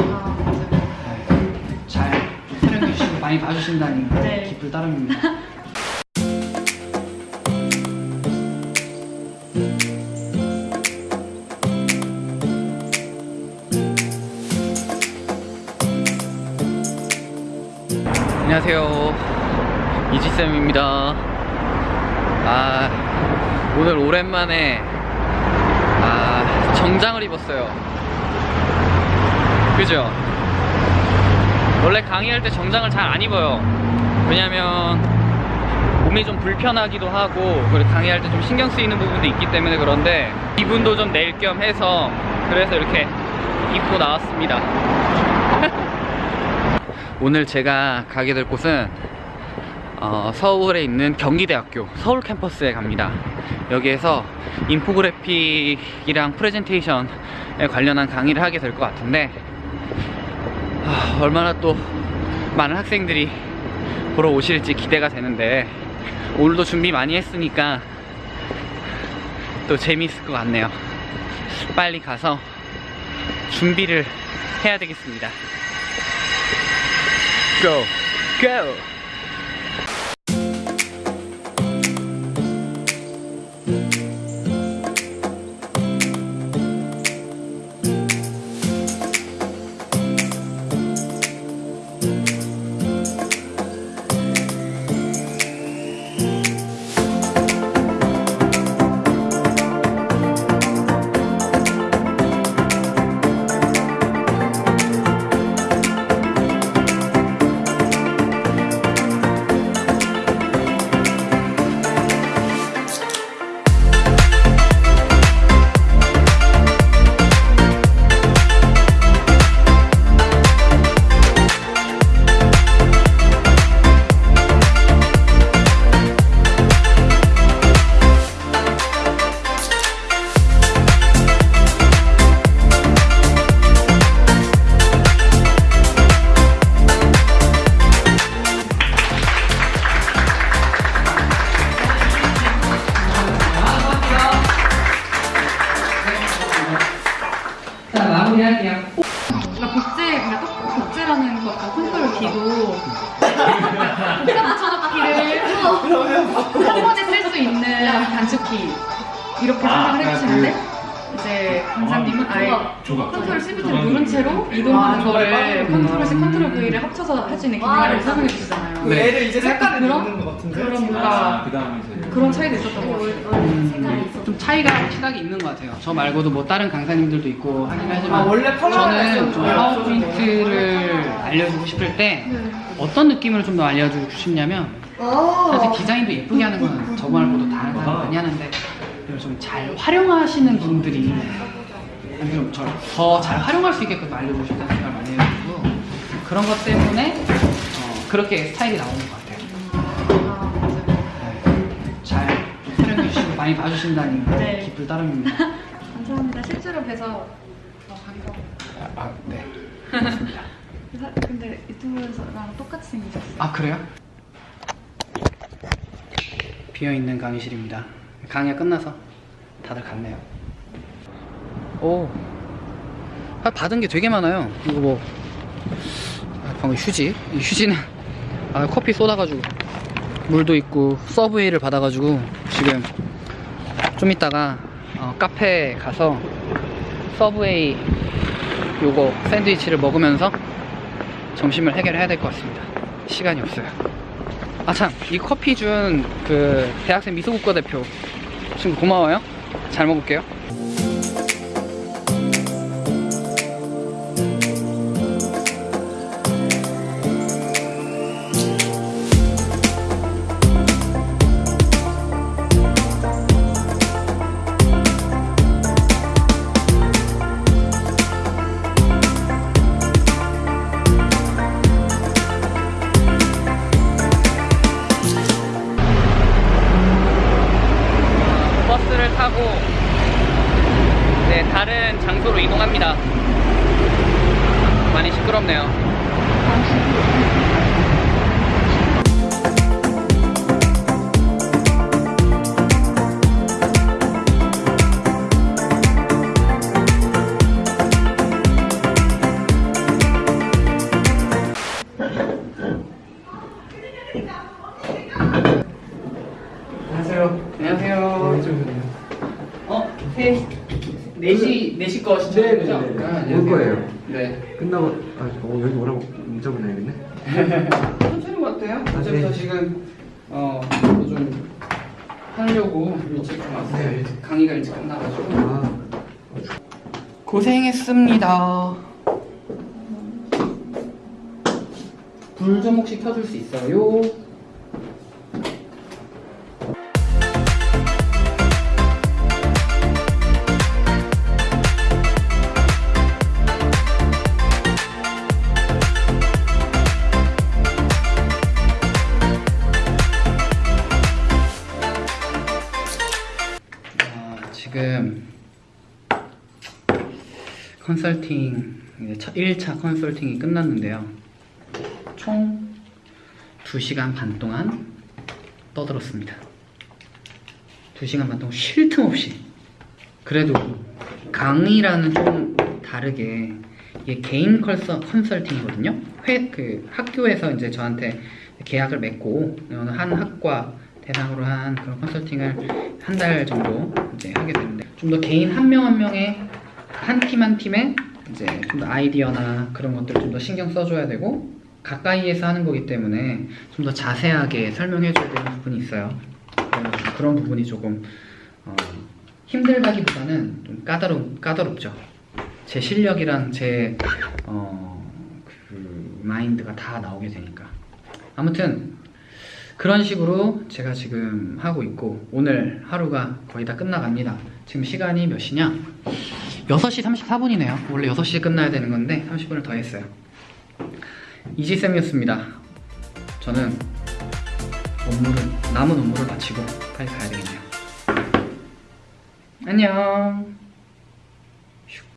네, 잘 촬영해 주시고 많이 봐주신다니 네. 기쁠 따름입니다. 안녕하세요 이지쌤입니다 아 오늘 오랜만에 아 정장을 입었어요 그죠? 원래 강의할 때 정장을 잘 안 입어요. 왜냐면 몸이 좀 불편하기도 하고 그리고 강의할 때 좀 신경 쓰이는 부분도 있기 때문에 그런데 기분도 좀 낼 겸 해서 그래서 이렇게 입고 나왔습니다. 오늘 제가 가게 될 곳은 어, 서울에 있는 경기대학교 서울 캠퍼스에 갑니다. 여기에서 인포그래픽이랑 프레젠테이션에 관련한 강의를 하게 될 것 같은데 아, 얼마나 또 많은 학생들이 보러 오실지 기대가 되는데 오늘도 준비 많이 했으니까 또 재미있을 것 같네요 빨리 가서 준비를 해야 되겠습니다 Go, go. 마무리할게요. 그러니까 복제, 그러니까 떡 복제라는 것, 그 control D도 복사 붙여넣기를 한 번에 쓸 수 있는 단축키 이렇게 생각을 해주시는데 이제 강사님은 아 예 control C 버튼을 누른 채로 이동하는 거를 control C, control V를 합쳐서 할 수 있는 기능을 설명해 주시잖아요. 네. 얘를 이제 색깔을 넣는 것 같은데? 그런 뭔가 그다음에 이제 그런 차이도 있었던 것 같아요. 음, 좀 차이가 시각이 있는 것 같아요. 저 말고도 뭐 다른 강사님들도 있고 하긴 하지만 아, 원래 저는 좀 있었어요. 파워 포인트를 알려주고 싶을 때 네. 어떤 느낌을 좀더 알려주고 싶냐면 사실 디자인도 예쁘게 하는 건저 말고도 다른 사람 많이 하는데 좀 잘 활용하시는 분들이 좀더 잘 활용할 수 있게끔 알려주고 싶다는 생각을 많이 해가지고 그런 것 때문에 어, 그렇게 스타일이 나오는 것 같아요. 아, 맞아요. 네, 잘 촬영해 주시고 많이 봐주신다니 네. 기쁠 따름입니다. 감사합니다. 실제로 뵈서 어. 아, 아, 네. 사- 근데 유튜브에서랑 똑같이 생기셨어요. 아 그래요? 비어있는 강의실입니다 강의가 끝나서 다들 갔네요 오 아, 받은 게 되게 많아요 이거 뭐 아, 방금 휴지 이 휴지는 아, 커피 쏟아가지고 물도 있고 서브웨이를 받아가지고 지금 좀 이따가 어, 카페에 가서 서브웨이 요거 샌드위치를 먹으면서 점심을 해결해야 될 것 같습니다. 시간이 없어요. 아 참, 이 커피 준 그 대학생 미소국가 대표 친구 고마워요. 잘 먹을게요. 이동합니다. 많이 시끄럽네요. 거 시청하는 거죠? 네 네네. 아, 올. 거예요. 네. 끝나고 아 어, 여기 오라고 문자 보내야겠네. 천천히 돼요. 아, 어제부터 네. 지금 어, 좀 하려고 일찍 좀 왔어요. 네. 일찍 강의가 일찍 끝나가지고. 아 고생했습니다. 불 좀 혹시 켜줄 수 있어요? 지금 컨설팅 이제 첫 1차 컨설팅이 끝났는데요. 총 2시간 반 동안 떠들었습니다. 2시간 반 동안 쉴 틈 없이 그래도 강의라는 좀 다르게 이게 개인 컨설팅이거든요. 회, 그 학교에서 이제 저한테 계약을 맺고 어느 한 학과 대상으로 한 그런 컨설팅을 한 달 정도 이제 하게 되는데 좀 더 개인 한 명 한 명의 한 팀 한 팀에 이제 좀 더 아이디어나 그런 것들을 좀 더 신경 써줘야 되고 가까이에서 하는 거기 때문에 좀 더 자세하게 설명해줘야 되는 부분이 있어요. 그런 부분이 조금 어, 힘들다기보다는 좀 까다롭 까다롭죠. 제 실력이랑 제 어, 그 마인드가 다 나오게 되니까. 아무튼 그런 식으로 제가 지금 하고 있고 오늘 하루가 거의 다 끝나갑니다. 지금 시간이 몇 시냐? 6시 34분이네요. 원래 6시에 끝나야 되는 건데 30분을 더 했어요. 이지쌤이었습니다. 저는 업무를 남은 업무를 마치고 빨리 가야 되겠네요. 안녕.